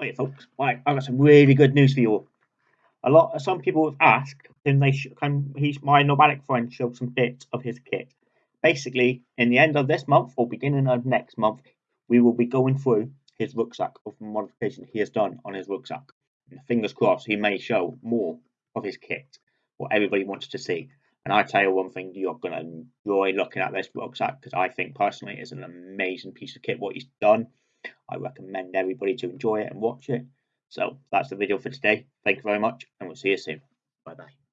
Yeah, folks. Right, I got some really good news for you all. A lot. Some people have asked, can they? Sh- can he's my nomadic friend show some bits of his kit? Basically, in the end of this month or beginning of next month, we will be going through his rucksack of modification he has done on his rucksack. And fingers crossed, he may show more of his kit, what everybody wants to see. And I tell you one thing, you're going to enjoy looking at this rucksack because I think personally it's an amazing piece of kit what he's done. I recommend everybody to enjoy it and watch it. So that's the video for today. Thank you very much, and we'll see you soon. Bye bye.